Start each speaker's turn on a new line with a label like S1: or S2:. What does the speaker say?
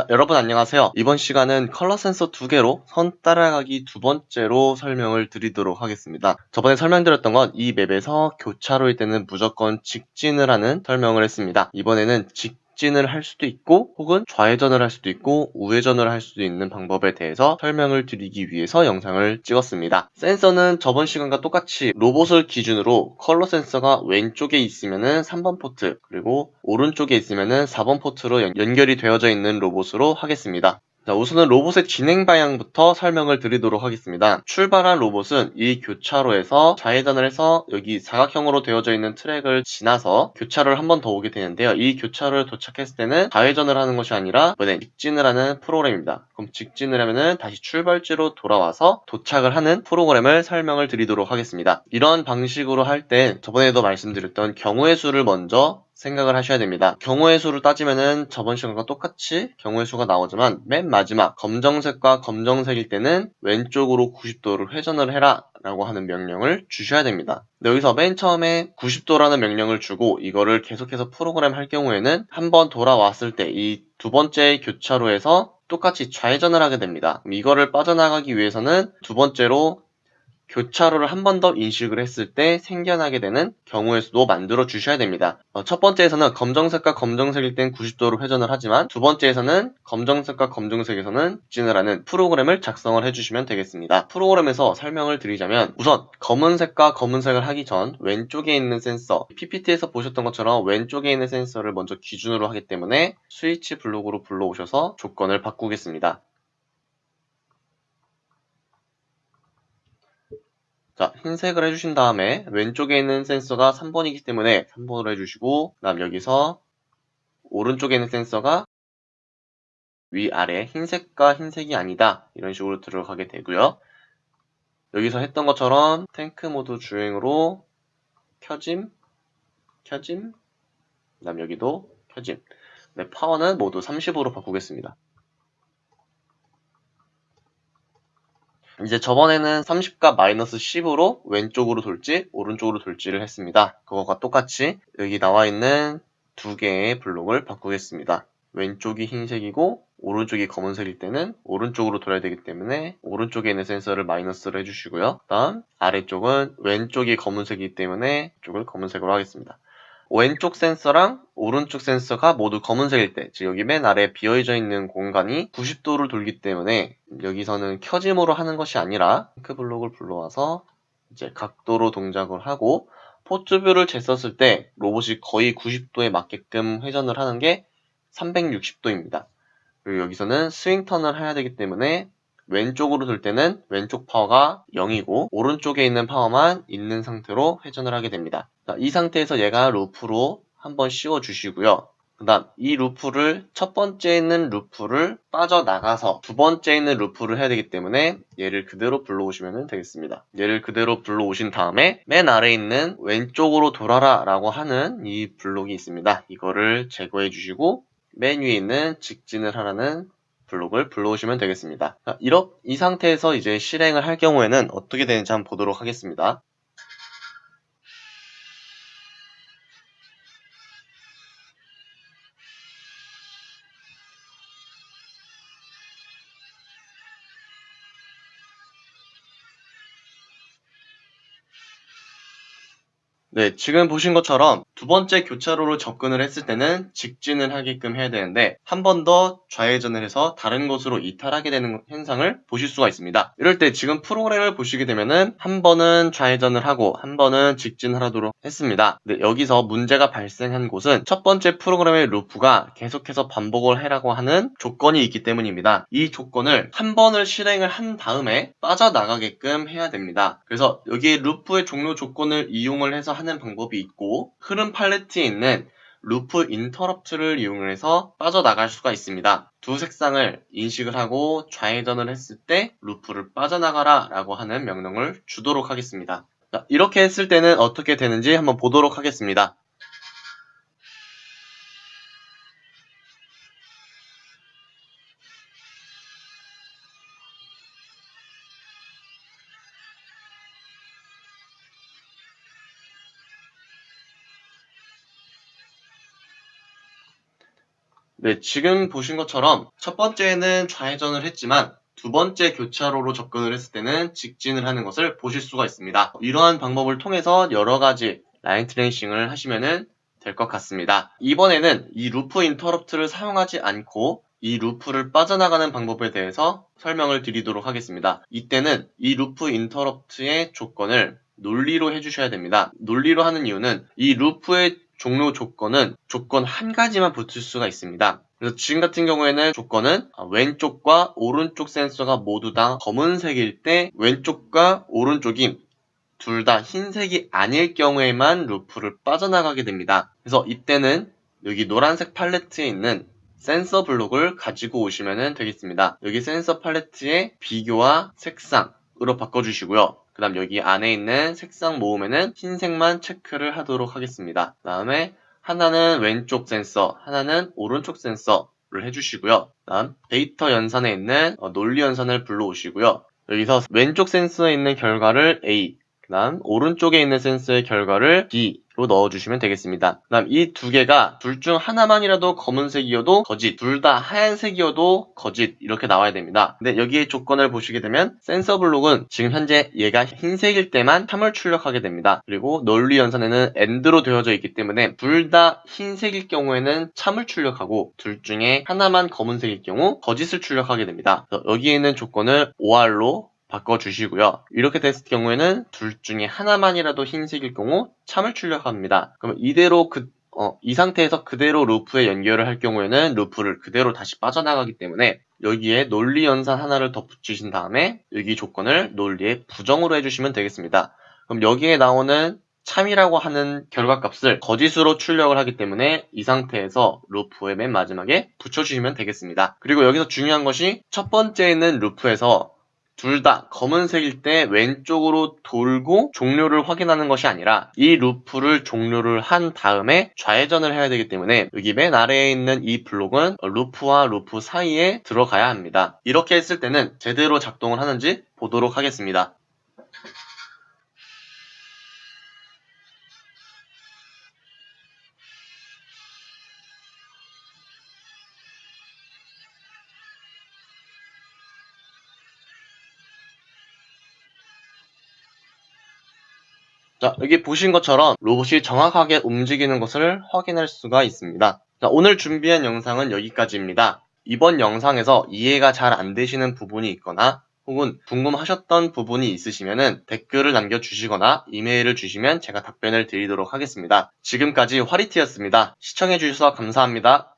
S1: 자, 여러분 안녕하세요. 이번 시간은 컬러 센서 두 개로 선 따라가기 두 번째로 설명을 드리도록 하겠습니다. 저번에 설명드렸던 건 이 맵에서 교차로일 때는 무조건 직진을 하는 설명을 했습니다. 이번에는 직 직진을 할 수도 있고 혹은 좌회전을 할 수도 있고 우회전을 할 수도 있는 방법에 대해서 설명을 드리기 위해서 영상을 찍었습니다. 센서는 저번 시간과 똑같이 로봇을 기준으로 컬러 센서가 왼쪽에 있으면 3번 포트 그리고 오른쪽에 있으면 4번 포트로 연결이 되어져 있는 로봇으로 하겠습니다. 자, 우선은 로봇의 진행 방향부터 설명을 드리도록 하겠습니다. 출발한 로봇은 이 교차로에서 좌회전을 해서 여기 사각형으로 되어져 있는 트랙을 지나서 교차로를 한 번 더 오게 되는데요. 이 교차로를 도착했을 때는 좌회전을 하는 것이 아니라 이번에 직진을 하는 프로그램입니다. 그럼 직진을 하면은 다시 출발지로 돌아와서 도착을 하는 프로그램을 설명을 드리도록 하겠습니다. 이런 방식으로 할 때 저번에도 말씀드렸던 경우의 수를 먼저 생각을 하셔야 됩니다. 경우의 수를 따지면은 저번 시간과 똑같이 경우의 수가 나오지만 맨 마지막 검정색과 검정색일 때는 왼쪽으로 90도를 회전을 해라 라고 하는 명령을 주셔야 됩니다. 여기서 맨 처음에 90도라는 명령을 주고 이거를 계속해서 프로그램 할 경우에는 한번 돌아왔을 때 이 두 번째 교차로에서 똑같이 좌회전을 하게 됩니다. 이거를 빠져나가기 위해서는 두 번째로 교차로를 한 번 더 인식을 했을 때 생겨나게 되는 경우의 수도 만들어 주셔야 됩니다. 어, 첫 번째에서는 검정색과 검정색일 땐 90도로 회전을 하지만 두 번째에서는 검정색과 검정색에서는 직진을 하는 프로그램을 작성을 해주시면 되겠습니다. 프로그램에서 설명을 드리자면 우선 검은색과 검은색을 하기 전 왼쪽에 있는 센서 PPT에서 보셨던 것처럼 왼쪽에 있는 센서를 먼저 기준으로 하기 때문에 스위치 블록으로 불러오셔서 조건을 바꾸겠습니다. 자, 흰색을 해주신 다음에 왼쪽에 있는 센서가 3번이기 때문에 3번으로 해주시고 그 다음 여기서 오른쪽에 있는 센서가 위아래 흰색과 흰색이 아니다 이런 식으로 들어가게 되고요. 여기서 했던 것처럼 탱크 모드 주행으로 켜짐, 켜짐, 그 다음 여기도 켜짐 네, 파워는 모두 30으로 바꾸겠습니다. 이제 저번에는 30과 마이너스 10으로 왼쪽으로 돌지 오른쪽으로 돌지를 했습니다. 그거가 똑같이 여기 나와 있는 두 개의 블록을 바꾸겠습니다. 왼쪽이 흰색이고 오른쪽이 검은색일 때는 오른쪽으로 돌아야 되기 때문에 오른쪽에 있는 센서를 마이너스로 해주시고요. 그 다음 아래쪽은 왼쪽이 검은색이기 때문에 이쪽을 검은색으로 하겠습니다. 왼쪽 센서랑 오른쪽 센서가 모두 검은색일 때, 즉 여기 맨 아래 비어져 있는 공간이 90도를 돌기 때문에 여기서는 켜짐으로 하는 것이 아니라 핑크 블록을 불러와서 이제 각도로 동작을 하고 port view를 쟀었을 때 로봇이 거의 90도에 맞게끔 회전을 하는 게 360도입니다. 그리고 여기서는 스윙 턴을 해야 되기 때문에 왼쪽으로 돌 때는 왼쪽 파워가 0이고 오른쪽에 있는 파워만 있는 상태로 회전을 하게 됩니다. 이 상태에서 얘가 루프로 한번 씌워 주시고요. 그 다음 이 루프를 첫 번째 있는 루프를 빠져나가서 두 번째 있는 루프를 해야 되기 때문에 얘를 그대로 불러오시면 되겠습니다. 얘를 그대로 불러오신 다음에 맨 아래에 있는 왼쪽으로 돌아라 라고 하는 이 블록이 있습니다. 이거를 제거해 주시고 맨 위에 있는 직진을 하라는 블록을 불러오시면 되겠습니다. 이렇, 이 상태에서 이제 실행을 할 경우에는 어떻게 되는지 한번 보도록 하겠습니다. 네, 지금 보신 것처럼 두 번째 교차로로 접근을 했을 때는 직진을 하게끔 해야 되는데 한 번 더 좌회전을 해서 다른 곳으로 이탈하게 되는 현상을 보실 수가 있습니다. 이럴 때 지금 프로그램을 보시게 되면은 한 번은 좌회전을 하고 한 번은 직진을 하도록 했습니다. 네, 여기서 문제가 발생한 곳은 첫 번째 프로그램의 루프가 계속해서 반복을 해라고 하는 조건이 있기 때문입니다. 이 조건을 한 번을 실행을 한 다음에 빠져나가게끔 해야 됩니다. 그래서 여기에 루프의 종료 조건을 이용을 해서 하는 방법이 있고 흐름 팔레트에 있는 루프 인터럽트를 이용해서 빠져나갈 수가 있습니다. 두 색상을 인식을 하고 좌회전을 했을 때 루프를 빠져나가라 라고 하는 명령을 주도록 하겠습니다. 이렇게 했을 때는 어떻게 되는지 한번 보도록 하겠습니다. 네, 지금 보신 것처럼 첫 번째는 좌회전을 했지만 두 번째 교차로로 접근을 했을 때는 직진을 하는 것을 보실 수가 있습니다. 이러한 방법을 통해서 여러 가지 line tracing을 하시면 될 것 같습니다. 이번에는 이 루프 인터럽트를 사용하지 않고 이 루프를 빠져나가는 방법에 대해서 설명을 드리도록 하겠습니다. 이때는 이 루프 인터럽트의 조건을 논리로 해주셔야 됩니다. 논리로 하는 이유는 이 루프의 종료 조건은 조건 한 가지만 붙을 수가 있습니다. 그래서 지금 같은 경우에는 조건은 왼쪽과 오른쪽 센서가 모두 다 검은색일 때 왼쪽과 오른쪽이 둘 다 흰색이 아닐 경우에만 루프를 빠져나가게 됩니다. 그래서 이때는 여기 노란색 팔레트에 있는 센서 블록을 가지고 오시면 되겠습니다. 여기 센서 팔레트의 비교와 색상으로 바꿔주시고요. 그 다음 여기 안에 있는 색상 모음에는 흰색만 체크를 하도록 하겠습니다. 그 다음에 하나는 왼쪽 센서, 하나는 오른쪽 센서를 해주시고요. 그 다음 데이터 연산에 있는 어, 논리 연산을 불러오시고요. 여기서 왼쪽 센서에 있는 결과를 A, 그 다음 오른쪽에 있는 센서의 결과를 B 로 넣어주시면 되겠습니다. 그 다음 이 두 개가 둘 중 하나만이라도 검은색이어도 거짓, 둘 다 하얀색이어도 거짓 이렇게 나와야 됩니다. 근데 여기에 조건을 보시게 되면 센서 블록은 지금 현재 얘가 흰색일 때만 3을 출력하게 됩니다. 그리고 논리 연산에는 AND로 되어져 있기 때문에 둘 다 흰색일 경우에는 참을 출력하고 둘 중에 하나만 검은색일 경우 거짓을 출력하게 됩니다. 여기에 있는 조건을 OR로 바꿔주시고요. 이렇게 됐을 경우에는 둘 중에 하나만이라도 흰색일 경우 참을 출력합니다. 그럼 이대로 그, 어, 이 상태에서 그대로 루프에 연결을 할 경우에는 루프를 그대로 다시 빠져나가기 때문에 여기에 논리 연산 하나를 덧붙이신 다음에 여기 조건을 논리에 부정으로 해주시면 되겠습니다. 그럼 여기에 나오는 참이라고 하는 결과값을 거짓으로 출력을 하기 때문에 이 상태에서 루프의 맨 마지막에 붙여주시면 되겠습니다. 그리고 여기서 중요한 것이 첫 번째는 루프에서 둘 다 검은색일 때 왼쪽으로 돌고 종료를 확인하는 것이 아니라 이 루프를 종료를 한 다음에 좌회전을 해야 되기 때문에 여기 맨 아래에 있는 이 블록은 루프와 루프 사이에 들어가야 합니다. 이렇게 했을 때는 제대로 작동을 하는지 보도록 하겠습니다. 자, 여기 보신 것처럼 로봇이 정확하게 움직이는 것을 확인할 수가 있습니다. 자, 오늘 준비한 영상은 여기까지입니다. 이번 영상에서 이해가 잘 안 되시는 부분이 있거나 혹은 궁금하셨던 부분이 있으시면 댓글을 남겨주시거나 이메일을 주시면 제가 답변을 드리도록 하겠습니다. 지금까지 화리티였습니다. 시청해주셔서 감사합니다.